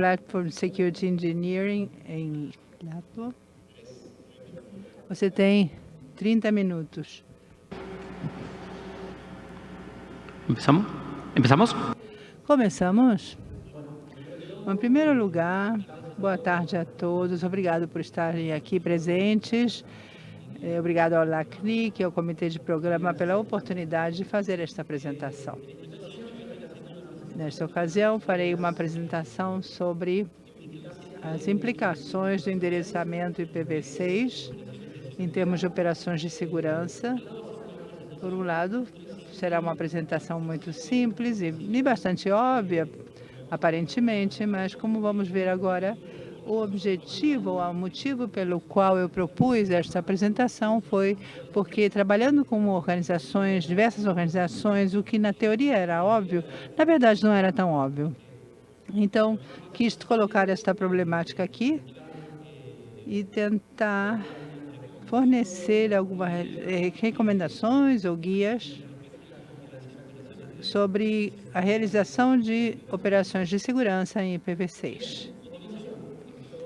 Platform Security Engineering em Lato. Você tem 30 minutos. Começamos? Começamos? Começamos? Em primeiro lugar, boa tarde a todos. Obrigado por estarem aqui presentes. Eh, obrigado ao LACNIC, ao Comitê de Programa, pela oportunidade de fazer esta apresentação. Nesta ocasião, farei uma apresentação sobre as implicações do endereçamento IPv6 em termos de operações de segurança. Por um lado, será uma apresentação muito simples e bastante óbvia, aparentemente, mas como vamos ver agora, o objetivo, o motivo pelo qual eu propus esta apresentação foi porque trabalhando com organizações, diversas organizações, o que na teoria era óbvio, na verdade não era tão óbvio. Então, quis colocar esta problemática aqui e tentar fornecer algumas eh, recomendações ou guias sobre a realização de operações de segurança em IPv6.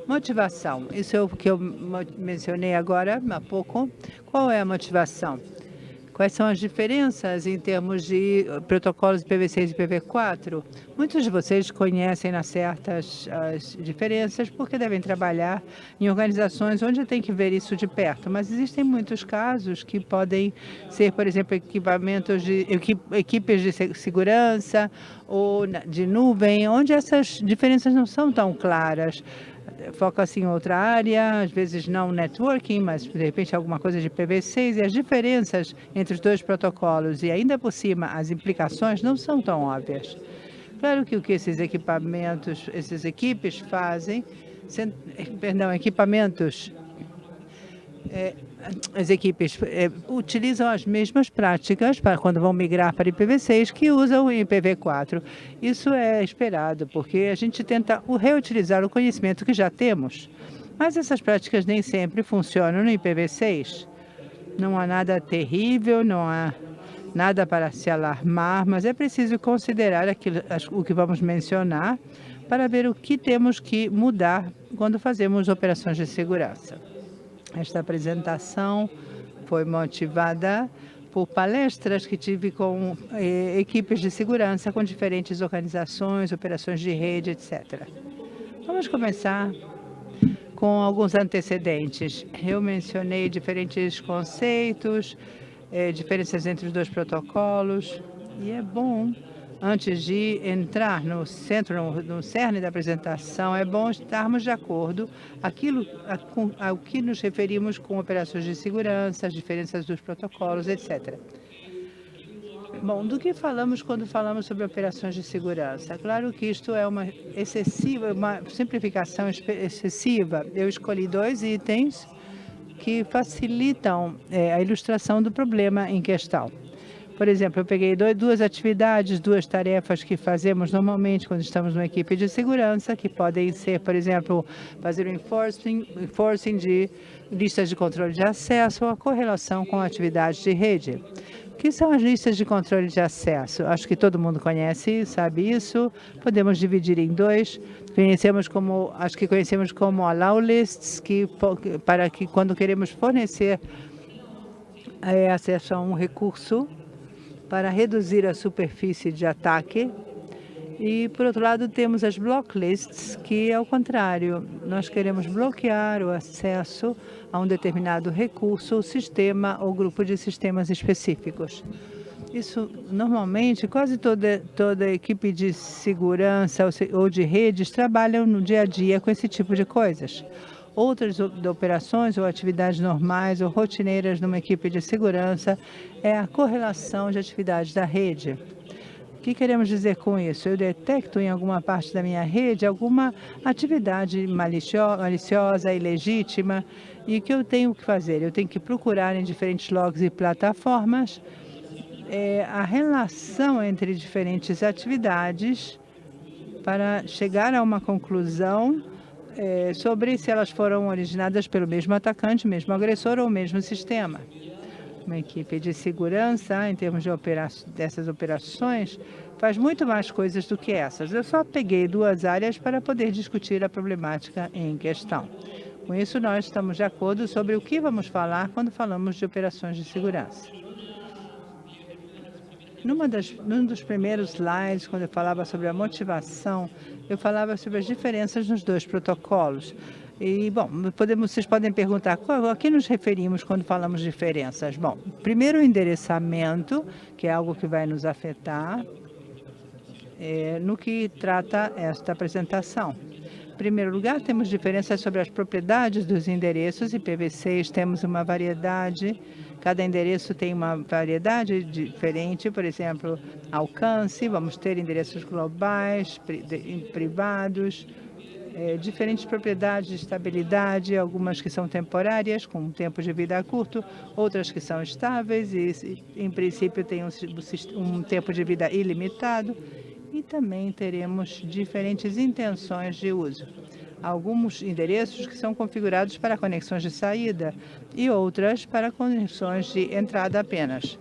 Motivação. Isso é o que eu mencionei agora há pouco. Qual é a motivação? Quais são as diferenças em termos de protocolos IPv6 e IPv4? Muitos de vocês conhecem nas certas as diferenças porque devem trabalhar em organizações onde tem que ver isso de perto, mas existem muitos casos que podem ser, por exemplo, equipamentos de equipes de segurança ou de nuvem, onde essas diferenças não são tão claras foca-se em outra área, às vezes não networking, mas de repente alguma coisa de PV6, e as diferenças entre os dois protocolos e ainda por cima as implicações não são tão óbvias. Claro que o que esses equipamentos, essas equipes fazem, perdão, equipamentos é, as equipes é, utilizam as mesmas práticas para quando vão migrar para IPv6 que usam o IPv4. Isso é esperado, porque a gente tenta reutilizar o conhecimento que já temos. Mas essas práticas nem sempre funcionam no IPv6. Não há nada terrível, não há nada para se alarmar, mas é preciso considerar aquilo, o que vamos mencionar para ver o que temos que mudar quando fazemos operações de segurança. Esta apresentação foi motivada por palestras que tive com eh, equipes de segurança com diferentes organizações, operações de rede, etc. Vamos começar com alguns antecedentes. Eu mencionei diferentes conceitos, eh, diferenças entre os dois protocolos, e é bom antes de entrar no centro, no, cerne da apresentação, é bom estarmos de acordo aquilo com, ao que nos referimos com operações de segurança, as diferenças dos protocolos, etc. Bom, do que falamos quando falamos sobre operações de segurança? Claro que isto é uma excessiva, uma simplificação excessiva. Eu escolhi dois itens que facilitam é, a ilustração do problema em questão. Por exemplo, eu peguei duas atividades, duas tarefas que fazemos normalmente quando estamos numa equipe de segurança, que podem ser, por exemplo, fazer o enforcing, enforcing de listas de controle de acesso ou a correlação com atividades de rede. O que são as listas de controle de acesso? Acho que todo mundo conhece, sabe isso. Podemos dividir em dois. Conhecemos como, acho que conhecemos como allow lists, que para que quando queremos fornecer é, acesso a um recurso, para reduzir a superfície de ataque. E, por outro lado, temos as block lists, que é o contrário. Nós queremos bloquear o acesso a um determinado recurso, sistema ou grupo de sistemas específicos. Isso, normalmente, quase toda, toda equipe de segurança ou de redes trabalham no dia a dia com esse tipo de coisas outras operações ou atividades normais ou rotineiras numa equipe de segurança é a correlação de atividades da rede. O que queremos dizer com isso? Eu detecto em alguma parte da minha rede alguma atividade maliciosa, ilegítima, e o que eu tenho que fazer? Eu tenho que procurar em diferentes logs e plataformas é, a relação entre diferentes atividades para chegar a uma conclusão é, sobre se elas foram originadas pelo mesmo atacante, mesmo agressor ou mesmo sistema. Uma equipe de segurança, em termos de opera dessas operações, faz muito mais coisas do que essas. Eu só peguei duas áreas para poder discutir a problemática em questão. Com isso, nós estamos de acordo sobre o que vamos falar quando falamos de operações de segurança. Numa das, num dos primeiros slides, quando eu falava sobre a motivação, eu falava sobre as diferenças nos dois protocolos. E, bom, podemos, vocês podem perguntar a que nos referimos quando falamos diferenças. Bom, primeiro o endereçamento, que é algo que vai nos afetar é, no que trata esta apresentação. Em primeiro lugar, temos diferenças sobre as propriedades dos endereços. IPv6 temos uma variedade Cada endereço tem uma variedade diferente, por exemplo, alcance, vamos ter endereços globais, privados, é, diferentes propriedades de estabilidade, algumas que são temporárias, com um tempo de vida curto, outras que são estáveis e, em princípio, têm um, um tempo de vida ilimitado. E também teremos diferentes intenções de uso alguns endereços que são configurados para conexões de saída e outras para conexões de entrada apenas.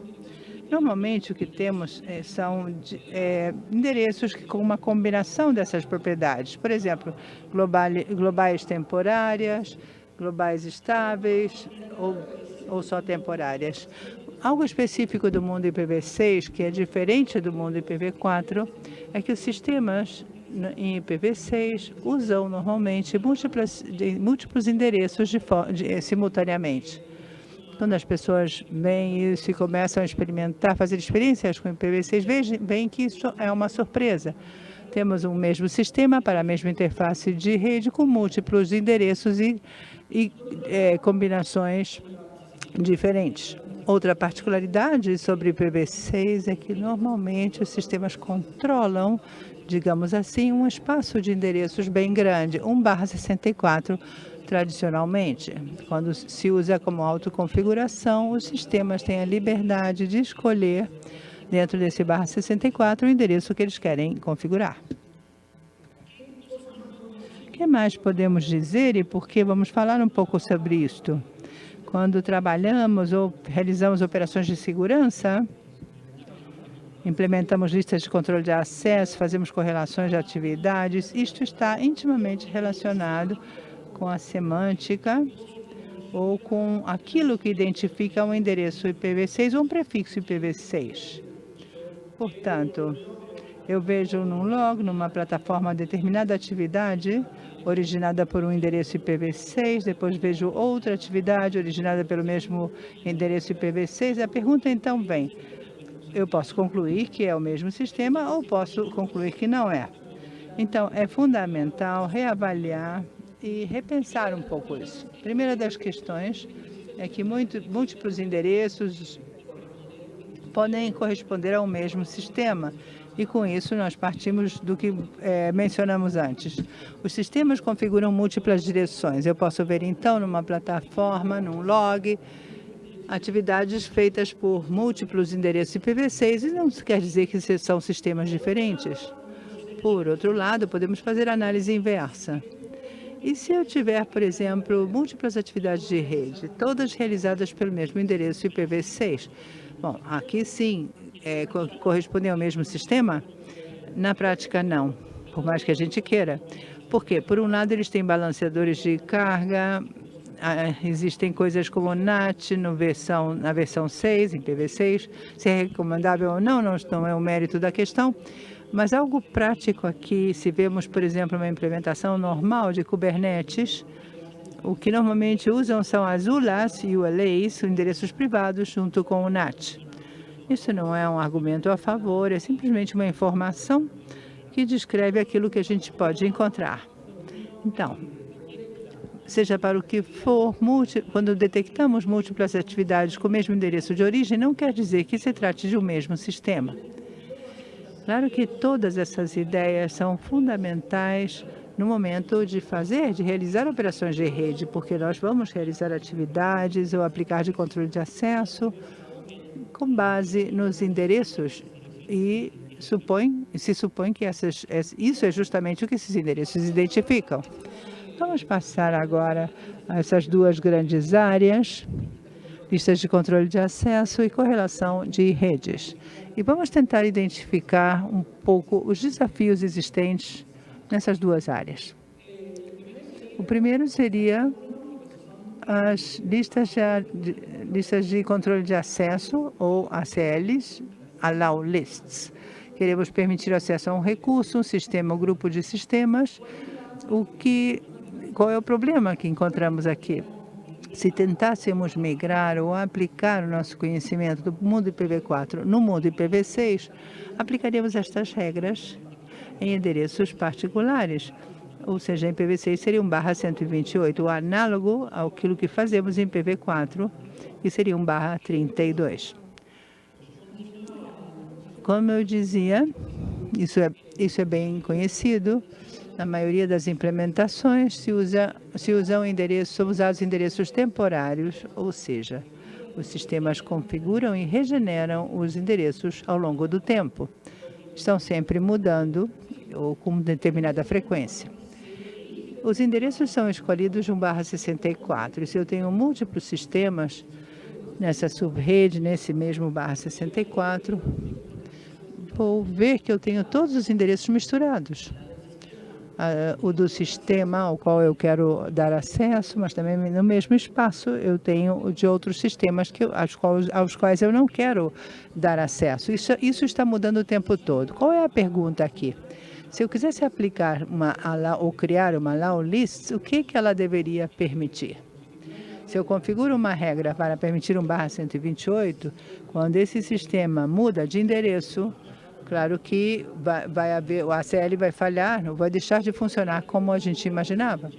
Normalmente, o que temos é, são de, é, endereços que, com uma combinação dessas propriedades. Por exemplo, global, globais temporárias, globais estáveis ou, ou só temporárias. Algo específico do mundo IPv6, que é diferente do mundo IPv4, é que os sistemas em IPv6 usam normalmente múltiplos, múltiplos endereços de, de, eh, simultaneamente. Quando as pessoas vêm e começam a experimentar, fazer experiências com IPv6, veem que isso é uma surpresa. Temos um mesmo sistema para a mesma interface de rede com múltiplos endereços e, e é, combinações diferentes. Outra particularidade sobre IPv6 é que normalmente os sistemas controlam digamos assim, um espaço de endereços bem grande, 1 barra 64 tradicionalmente. Quando se usa como autoconfiguração, os sistemas têm a liberdade de escolher, dentro desse barra 64, o endereço que eles querem configurar. O que mais podemos dizer e por que vamos falar um pouco sobre isto? Quando trabalhamos ou realizamos operações de segurança, Implementamos listas de controle de acesso, fazemos correlações de atividades. Isto está intimamente relacionado com a semântica ou com aquilo que identifica um endereço IPv6 ou um prefixo IPv6. Portanto, eu vejo num log, numa plataforma, determinada atividade originada por um endereço IPv6, depois vejo outra atividade originada pelo mesmo endereço IPv6. A pergunta então vem, eu posso concluir que é o mesmo sistema ou posso concluir que não é. Então, é fundamental reavaliar e repensar um pouco isso. Primeira das questões é que muito, múltiplos endereços podem corresponder ao mesmo sistema. E com isso nós partimos do que é, mencionamos antes. Os sistemas configuram múltiplas direções. Eu posso ver então numa plataforma, num log, atividades feitas por múltiplos endereços IPv6 e não quer dizer que são sistemas diferentes. Por outro lado, podemos fazer análise inversa. E se eu tiver, por exemplo, múltiplas atividades de rede, todas realizadas pelo mesmo endereço IPv6? Bom, aqui sim, é, correspondem ao mesmo sistema? Na prática, não, por mais que a gente queira. Por quê? Por um lado, eles têm balanceadores de carga, existem coisas como NAT no versão, na versão 6, em PV6, se é recomendável ou não, não, não é o mérito da questão, mas algo prático aqui, se vemos, por exemplo, uma implementação normal de Kubernetes, o que normalmente usam são as ULAs e ULAs, endereços privados, junto com o NAT. Isso não é um argumento a favor, é simplesmente uma informação que descreve aquilo que a gente pode encontrar. Então, seja para o que for, quando detectamos múltiplas atividades com o mesmo endereço de origem, não quer dizer que se trate de um mesmo sistema. Claro que todas essas ideias são fundamentais no momento de fazer, de realizar operações de rede, porque nós vamos realizar atividades ou aplicar de controle de acesso com base nos endereços e supõe, se supõe que essas, isso é justamente o que esses endereços identificam. Vamos passar agora a essas duas grandes áreas. listas de controle de acesso e correlação de redes. E vamos tentar identificar um pouco os desafios existentes nessas duas áreas. O primeiro seria as listas de, listas de controle de acesso, ou ACLs, Allow Lists. Queremos permitir acesso a um recurso, um sistema, um grupo de sistemas. O que, qual é o problema que encontramos aqui? Se tentássemos migrar ou aplicar o nosso conhecimento do mundo IPv4 no mundo IPv6, aplicaríamos estas regras em endereços particulares, ou seja, em IPv6 seria um barra 128, o análogo àquilo que fazemos em IPv4, que seria um barra 32. Como eu dizia, isso é, isso é bem conhecido, na maioria das implementações se, usa, se usam endereços, são usados endereços temporários, ou seja, os sistemas configuram e regeneram os endereços ao longo do tempo. Estão sempre mudando ou com determinada frequência. Os endereços são escolhidos de 1 barra 64. E se eu tenho múltiplos sistemas nessa subrede, nesse mesmo barra 64, vou ver que eu tenho todos os endereços misturados uh, o do sistema ao qual eu quero dar acesso, mas também no mesmo espaço eu tenho de outros sistemas que, aos, quais, aos quais eu não quero dar acesso. Isso, isso está mudando o tempo todo. Qual é a pergunta aqui? Se eu quisesse aplicar uma ou criar uma allow list, o que, que ela deveria permitir? Se eu configuro uma regra para permitir um barra 128, quando esse sistema muda de endereço, Claro que vai, vai haver, o ACL vai falhar, não vai deixar de funcionar como a gente imaginava.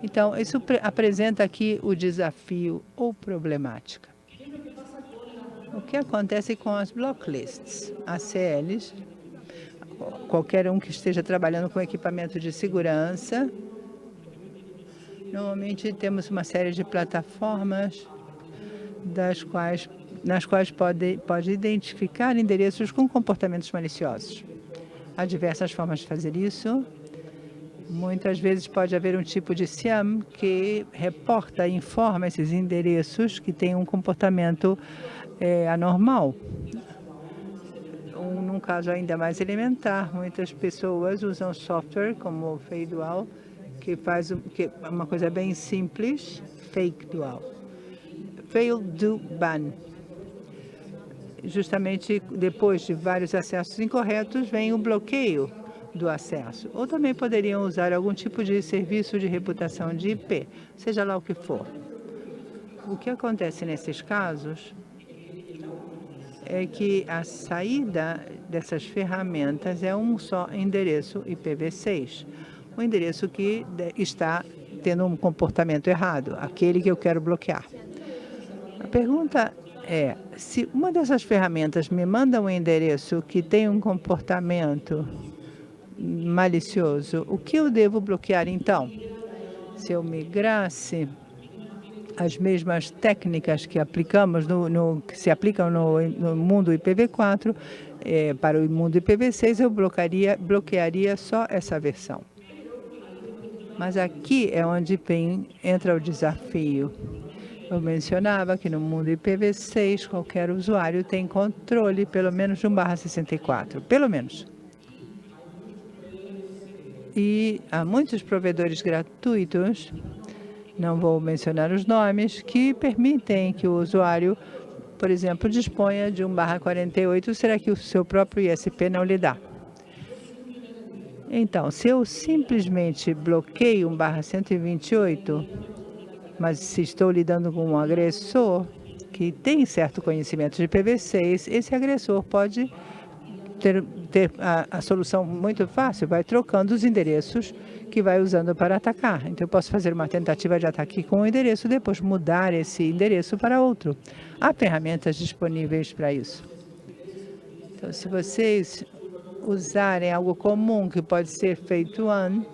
Então, isso apresenta aqui o desafio ou problemática. O que acontece com as block lists? ACLs, qualquer um que esteja trabalhando com equipamento de segurança, normalmente temos uma série de plataformas das quais nas quais pode, pode identificar endereços com comportamentos maliciosos. Há diversas formas de fazer isso. Muitas vezes pode haver um tipo de SIAM que reporta e informa esses endereços que têm um comportamento é, anormal. Um, num caso ainda mais elementar, muitas pessoas usam software como o Fake Dual, que faz que, uma coisa bem simples, Fake Dual. Fail do ban justamente depois de vários acessos incorretos, vem o bloqueio do acesso. Ou também poderiam usar algum tipo de serviço de reputação de IP, seja lá o que for. O que acontece nesses casos é que a saída dessas ferramentas é um só endereço IPv6, o endereço que está tendo um comportamento errado, aquele que eu quero bloquear. A pergunta é, se uma dessas ferramentas me manda um endereço que tem um comportamento malicioso, o que eu devo bloquear então? Se eu migrasse as mesmas técnicas que aplicamos no, no que se aplicam no, no mundo IPv4 é, para o mundo IPv6, eu bloquearia, bloquearia só essa versão. Mas aqui é onde vem, entra o desafio. Eu mencionava que no mundo IPv6, qualquer usuário tem controle pelo menos de 1 barra 64, pelo menos. E há muitos provedores gratuitos, não vou mencionar os nomes, que permitem que o usuário, por exemplo, disponha de 1 barra 48, será que o seu próprio ISP não lhe dá? Então, se eu simplesmente bloqueio 1 barra 128, mas se estou lidando com um agressor que tem certo conhecimento de PV6, esse agressor pode ter, ter a, a, solução muito fácil, vai trocando os endereços que vai usando para atacar. Então, eu posso fazer uma tentativa de ataque com um endereço, depois mudar esse endereço para outro. Há ferramentas disponíveis para isso. Então, se vocês usarem algo comum que pode ser feito one,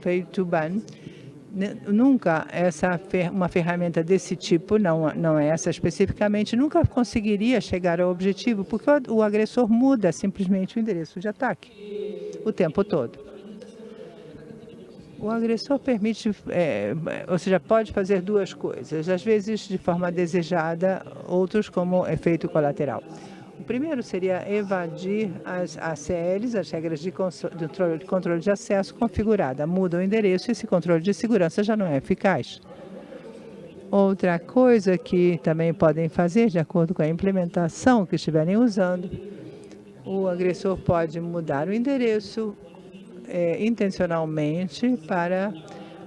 feito ban, nunca essa uma ferramenta desse tipo, não, não é essa especificamente, nunca conseguiria chegar ao objetivo, porque o, o agressor muda simplesmente o endereço de ataque o tempo todo. O agressor permite, é, ou seja, pode fazer duas coisas, às vezes de forma desejada, outros como efeito colateral. O primeiro seria evadir as ACLs, as regras de controle de acesso configurada. Muda o endereço e esse controle de segurança já não é eficaz. Outra coisa que também podem fazer, de acordo com a implementação que estiverem usando, o agressor pode mudar o endereço é, intencionalmente para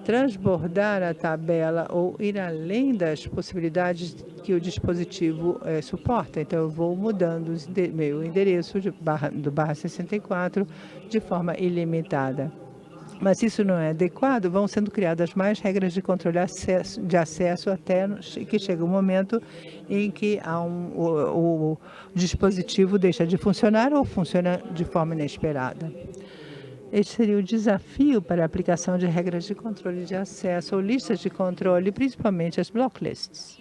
transbordar a tabela ou ir além das possibilidades que o dispositivo é, suporta. Então, eu vou mudando o meu endereço barra, do barra 64 de forma ilimitada. Mas isso não é adequado, vão sendo criadas mais regras de controle acesso, de acesso até que chega o um momento em que um, o, o dispositivo deixa de funcionar ou funciona de forma inesperada. Este seria o desafio para a aplicação de regras de controle de acesso ou listas de controle, principalmente as block lists.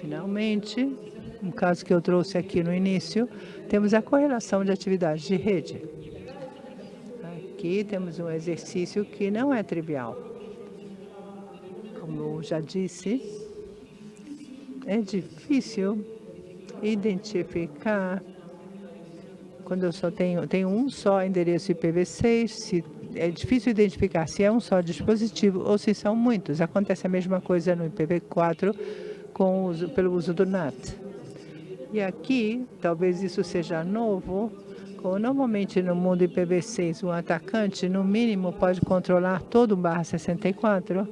Finalmente, um caso que eu trouxe aqui no início, temos a correlação de atividades de rede. Aqui temos um exercício que não é trivial. Como eu já disse, é difícil identificar quando eu só tenho, tenho um só endereço IPv6, se, é difícil identificar se é um só dispositivo ou se são muitos. Acontece a mesma coisa no IPv4 com uso, pelo uso do NAT. E aqui, talvez isso seja novo, normalmente no mundo IPv6 um atacante, no mínimo, pode controlar todo o barra 64,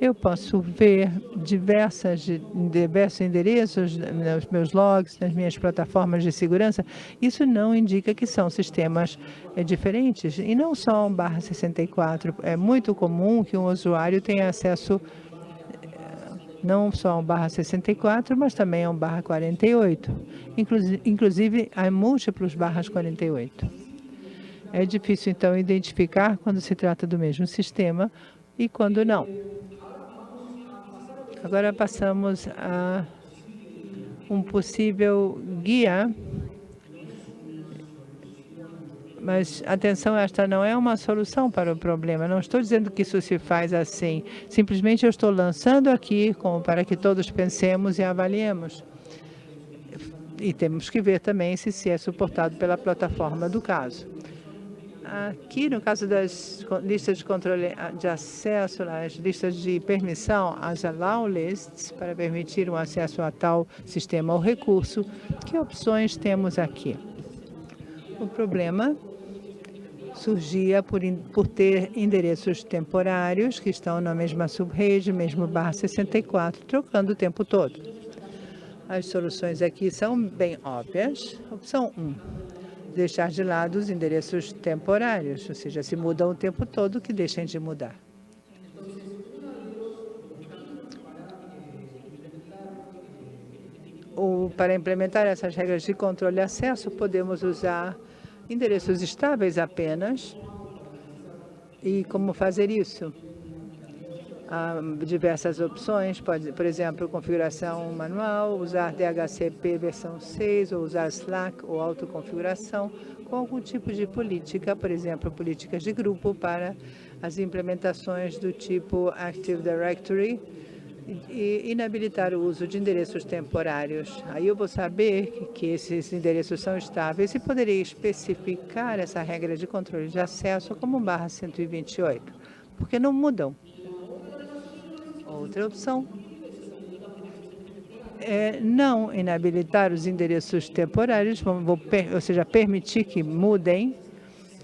eu posso ver diversas, diversos endereços nos meus logs, nas minhas plataformas de segurança. Isso não indica que são sistemas é, diferentes. E não só um barra 64. É muito comum que um usuário tenha acesso eh, não só a um barra 64, mas também a um barra 48. Inclusive, há múltiplos barras 48. É difícil, então, identificar quando se trata do mesmo sistema e quando não. Agora passamos a um possível guia. Mas, atenção, esta não é uma solução para o problema. Não estou dizendo que isso se faz assim. Simplesmente eu estou lançando aqui como para que todos pensemos e avaliemos. E temos que ver também se, se é suportado pela plataforma do caso. Aqui, no caso das listas de controle ah, de acesso, as listas de permissão, as allow lists, para permitir o acesso a tal sistema ou recurso, que opções temos aqui? O problema surgia por, por ter endereços temporários que estão na mesma subrede, mesmo barra 64, trocando o tempo todo. As soluções aqui são bem óbvias. Opção 1 deixar de lado os endereços temporários, ou seja, se mudam o tempo todo, que deixem de mudar. Ou, para implementar essas regras de controle e acesso, podemos usar endereços estáveis apenas. E como fazer isso? Há diversas opções, pode, por exemplo, configuração manual, usar DHCP versão 6, ou usar Slack ou autoconfiguração, com algum tipo de política, por exemplo, políticas de grupo para as implementações do tipo Active Directory, e inabilitar o uso de endereços temporários. Aí eu vou saber que esses endereços são estáveis e poderei especificar essa regra de controle de acesso como barra 128, porque não mudam. Outra opção é não inabilitar os endereços temporários, vou, ou seja, permitir que mudem.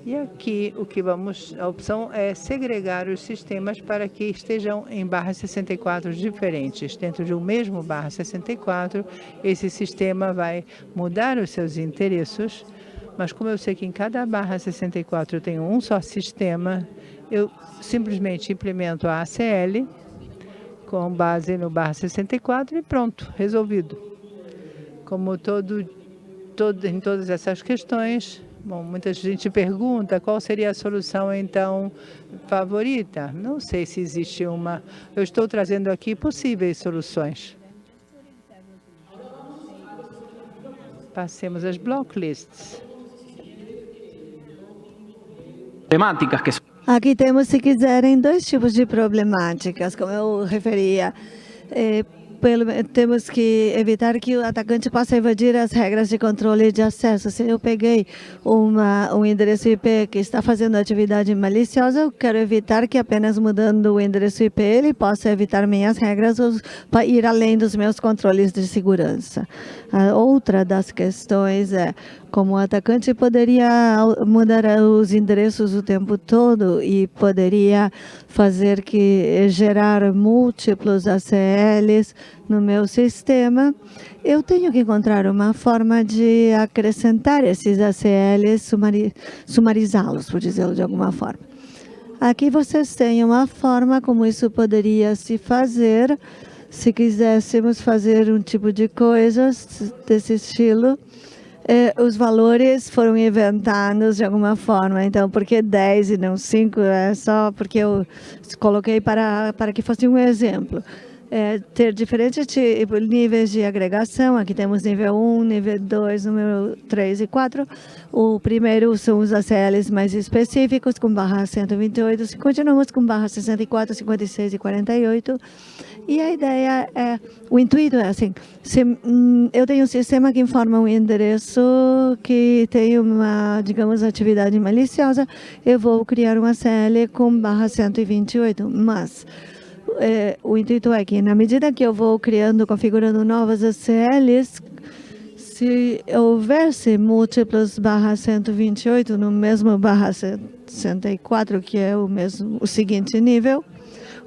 E aqui o que vamos, a opção é segregar os sistemas para que estejam em barras 64 diferentes. Dentro de um mesmo barra 64, esse sistema vai mudar os seus endereços, mas como eu sei que em cada barra 64 eu tenho um só sistema, eu simplesmente implemento a ACL com base no barra 64 e pronto, resolvido. Como todo, todo, em todas essas questões, bom, muita gente pergunta qual seria a solução, então, favorita. Não sei se existe uma. Eu estou trazendo aqui possíveis soluções. Passemos às block lists. Temáticas que Aqui temos, se quiserem, dois tipos de problemáticas, como eu referia. É, pelo, temos que evitar que o atacante possa invadir as regras de controle de acesso. Se eu peguei uma, um endereço IP que está fazendo atividade maliciosa, eu quero evitar que apenas mudando o endereço IP ele possa evitar minhas regras para ir além dos meus controles de segurança. A outra das questões é como atacante poderia mudar os endereços o tempo todo e poderia fazer que gerar múltiplos ACLs no meu sistema, eu tenho que encontrar uma forma de acrescentar esses ACLs, sumarizá-los, por dizê-lo de alguma forma. Aqui vocês têm uma forma como isso poderia se fazer, se quiséssemos fazer um tipo de coisas desse estilo, eh, os valores foram inventados de alguma forma. Então, por que 10 e não 5? É só porque eu coloquei para, para que fosse um exemplo. É, ter diferentes tipos, níveis de agregação. Aqui temos nível 1, nível 2, número 3 e 4. O primeiro são os ACLs mais específicos, com barra 128. Continuamos com barra 64, 56 e 48. E a ideia é, o intuito é assim, se hum, eu tenho um sistema que informa um endereço que tem uma, digamos, atividade maliciosa, eu vou criar uma CL com barra 128, mas é, o intuito é que na medida que eu vou criando, configurando novas ACLs, se houvesse múltiplos barra 128 no mesmo barra 64, que é o mesmo o seguinte nível,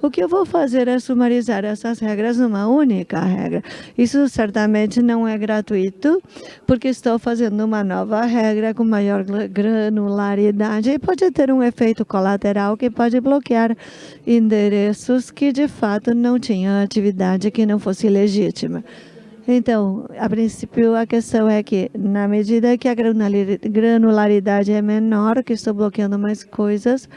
o que eu vou fazer é sumarizar essas regras numa única regra. Isso certamente não é gratuito, porque estou fazendo uma nova regra com maior granularidade e pode ter um efeito colateral que pode bloquear endereços que de fato não tinham atividade que não fosse legítima. Então, a princípio, a questão é que, na medida que a granularidade é menor, que estou bloqueando mais coisas,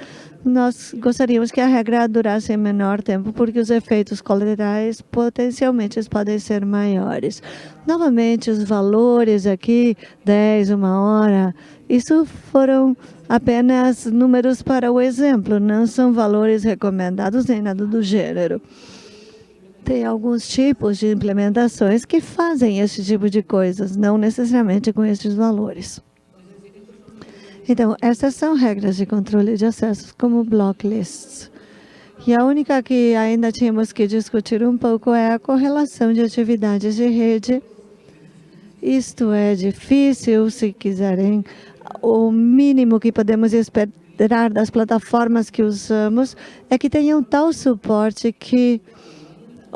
nós gostaríamos que a regra durasse menor tempo, porque os efeitos colaterais potencialmente podem ser maiores. Novamente, os valores aqui, 10, uma hora, isso foram apenas números para o exemplo, não são valores recomendados nem nada do gênero. Tem alguns tipos de implementações que fazem esse tipo de coisas, não necessariamente com esses valores. Então, essas são regras de controle de acessos como block lists. E a única que ainda tínhamos que discutir um pouco é a correlação de atividades de rede. Isto é difícil, se quiserem. O mínimo que podemos esperar das plataformas que usamos é que tenham tal suporte que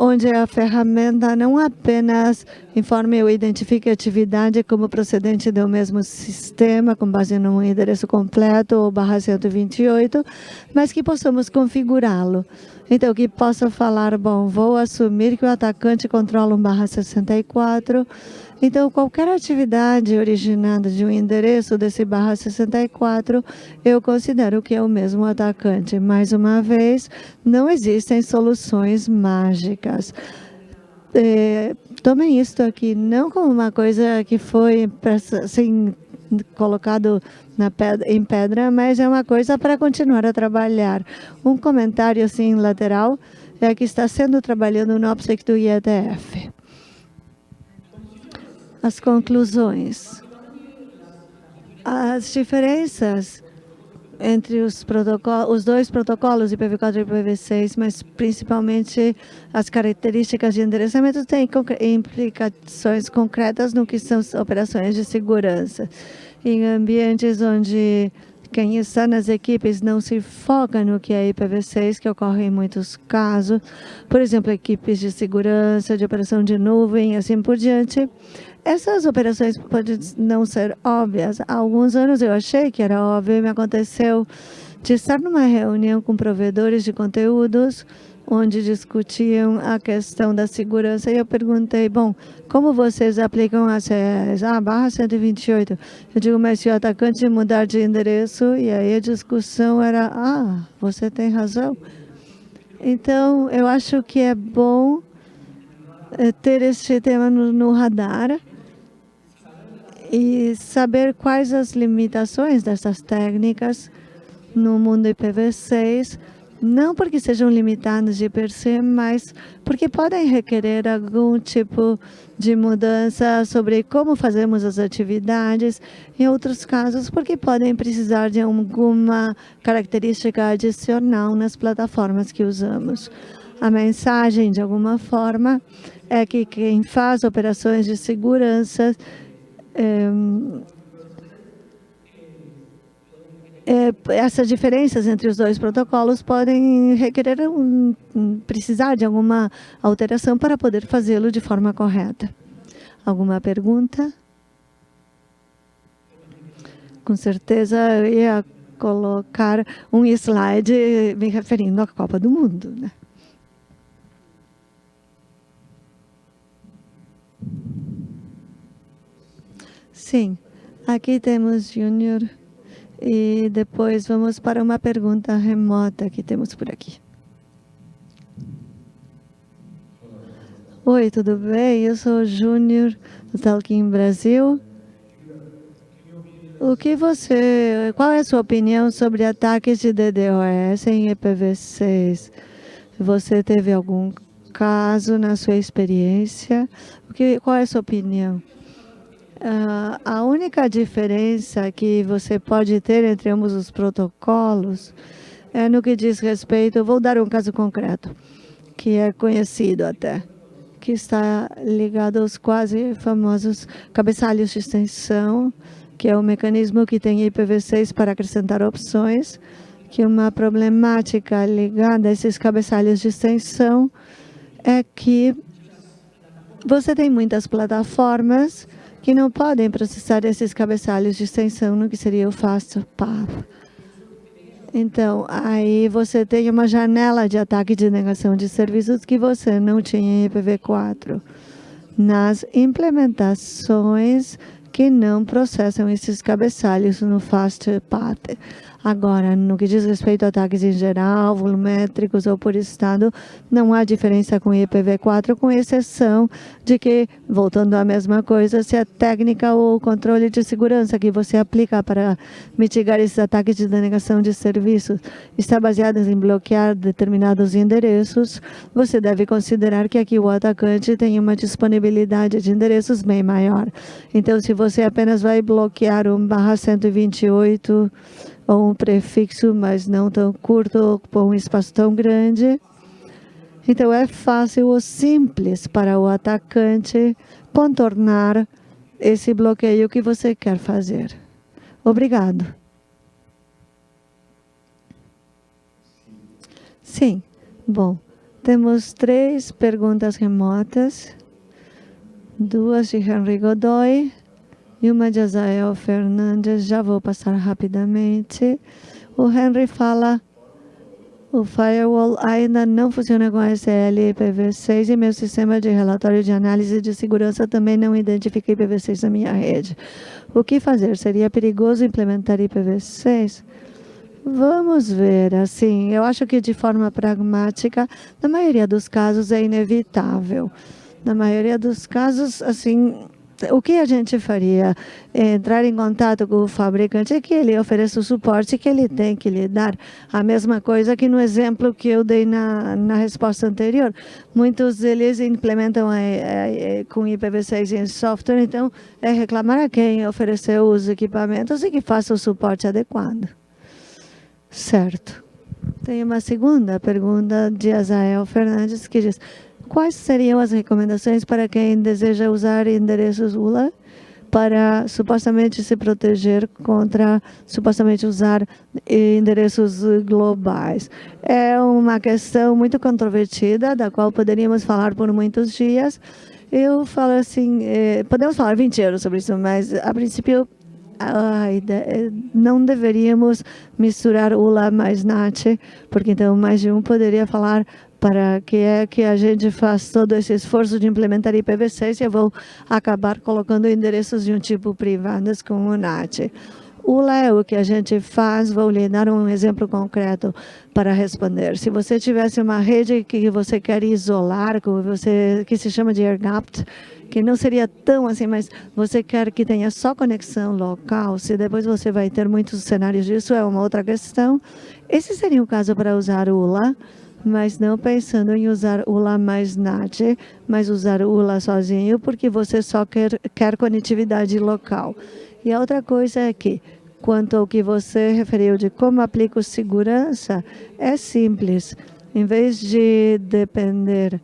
onde a ferramenta não apenas informe ou identifique a atividade como procedente do mesmo sistema, com base num endereço completo ou barra 128, mas que possamos configurá-lo. Então, que possa falar, bom, vou assumir que o atacante controla um barra 64, então, qualquer atividade originada de um endereço desse barra 64, eu considero que é o mesmo atacante. Mais uma vez, não existem soluções mágicas. É, tomem isto aqui não como uma coisa que foi assim, colocado pedra, em pedra, mas é uma coisa para continuar a trabalhar. Um comentário assim lateral é que está sendo trabalhando no OPSEC do IETF as conclusões. As diferenças entre os, os dois protocolos, IPv4 e IPv6, mas principalmente as características de endereçamento têm implicações concretas no que são operações de segurança. Em ambientes onde quem está nas equipes não se foca no que é IPv6, que ocorre em muitos casos, por exemplo, equipes de segurança, de operação de nuvem, assim por diante, essas operações podem não ser óbvias. Há alguns anos eu achei que era óbvio e me aconteceu de estar numa reunião com provedores de conteúdos onde discutiam a questão da segurança e eu perguntei, bom, como vocês aplicam a CES? Ah, barra 128. Eu digo, mas se o atacante mudar de endereço, e aí a discussão era, ah, você tem razão. Então, eu acho que é bom eh, ter este tema no, no radar e saber quais as limitações dessas técnicas no mundo IPv6, não porque sejam limitados de per se, mas porque podem requerer algum tipo de mudança sobre como fazemos as atividades, em outros casos porque podem precisar de alguma característica adicional nas plataformas que usamos. A mensagem, de alguma forma, é que quem faz operações de segurança é, é, essas diferenças entre os dois protocolos podem requerer um, precisar de alguma alteração para poder fazê-lo de forma correta. Alguma pergunta? Com certeza eu ia colocar um slide me referindo à Copa do Mundo. Né? Sim, aqui temos Júnior. E depois vamos para uma pergunta remota que temos por aqui. Oi, tudo bem? Eu sou Júnior do Talking Brasil. O que você, qual é a sua opinião sobre ataques de DDoS em IPv6? Você teve algum caso na sua experiência? O que, qual é a sua opinião? Uh, a única diferença que você pode ter entre ambos os protocolos é no que diz respeito, vou dar um caso concreto, que é conhecido até, que está ligado aos quase famosos cabeçalhos de extensão, que é o mecanismo que tem IPv6 para acrescentar opções, que uma problemática ligada a esses cabeçalhos de extensão é que você tem muitas plataformas que não podem processar esses cabeçalhos de extensão no que seria o FastPath. Então, aí você tem uma janela de ataque de negação de serviços que você não tinha em IPv4. Nas implementações que não processam esses cabeçalhos no FastPath. Agora, no que diz respeito a ataques em geral, volumétricos ou por estado, não há diferença com IPv4, com exceção de que, voltando à mesma coisa, se a técnica ou o controle de segurança que você aplica para mitigar esses ataques de denegação de serviços está baseado em bloquear determinados endereços, você deve considerar que aqui o atacante tem uma disponibilidade de endereços bem maior. Então, se você apenas vai bloquear um barra 128 um prefixo, mas não tão curto, ocupa um espaço tão grande. Então, é fácil ou simples para o atacante contornar esse bloqueio que você quer fazer. Obrigado. Sim. Bom, temos três perguntas remotas. Duas de Henry Godoy e uma de Azael Fernandes, já vou passar rapidamente. O Henry fala, o firewall ainda não funciona com SL IPv6 e meu sistema de relatório de análise de segurança também não identifica IPv6 na minha rede. O que fazer? Seria perigoso implementar IPv6? Vamos ver, assim, eu acho que de forma pragmática, na maioria dos casos é inevitável. Na maioria dos casos, assim, o que a gente faria? Entrar em contato com o fabricante é que ele ofereça o suporte que ele tem que lhe dar. A mesma coisa que no exemplo que eu dei na, na resposta anterior. Muitos deles implementam é, é, com IPv6 em software, então é reclamar a quem ofereceu os equipamentos e que faça o suporte adequado. Certo. Tem uma segunda pergunta de Azael Fernandes que diz Quais seriam as recomendações para quem deseja usar endereços ULA para supostamente se proteger contra supostamente usar endereços globais. É uma questão muito controvertida, da qual poderíamos falar por muitos dias. Eu falo assim, eh, podemos falar 20 anos sobre isso, mas a princípio ideia, não deveríamos misturar ULA mais NAT, porque então mais de um poderia falar para que é que a gente faz todo esse esforço de implementar IPv6 e eu vou acabar colocando endereços de um tipo privados com o NAT. O é o que a gente faz, vou lhe dar um exemplo concreto para responder. Se você tivesse uma rede que você quer isolar, que, você, que se chama de air que não seria tão assim, mas você quer que tenha só conexão local, se depois você vai ter muitos cenários disso, é uma outra questão. Esse seria o caso para usar o ULA, mas não pensando em usar ULA mais NAT, mas usar ULA sozinho, porque você só quer, quer conectividade local. E a outra coisa é que, quanto ao que você referiu de como aplico segurança, é simples. Em vez de depender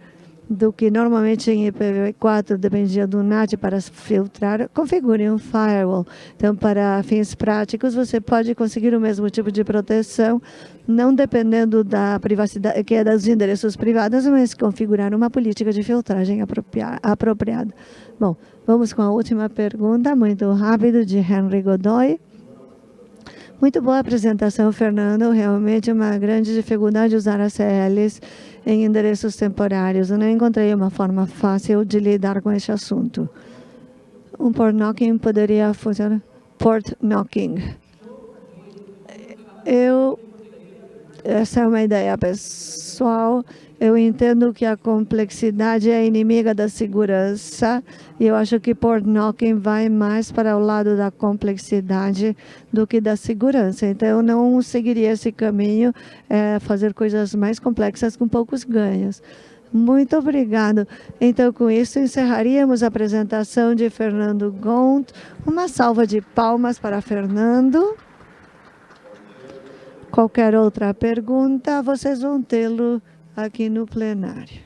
do que normalmente em IPv4 dependia do NAT para filtrar, configure um firewall. Então, para fins práticos, você pode conseguir o mesmo tipo de proteção, não dependendo da privacidade, que é dos endereços privados, mas configurar uma política de filtragem apropriada. Bom, vamos com a última pergunta, muito rápido, de Henry Godoy. Muito boa apresentação, Fernando. Realmente uma grande dificuldade usar as CLs em endereços temporários. Eu não encontrei uma forma fácil de lidar com esse assunto. Um port knocking poderia funcionar? Port knocking. Eu, essa é uma ideia pessoal. Eu entendo que a complexidade é inimiga da segurança e eu acho que port knocking vai mais para o lado da complexidade do que da segurança. Então, eu não seguiria esse caminho, é, fazer coisas mais complexas com poucos ganhos. Muito obrigado. Então, com isso, encerraríamos a apresentação de Fernando Gont. Uma salva de palmas para Fernando. Qualquer outra pergunta, vocês vão tê-lo aqui no plenário.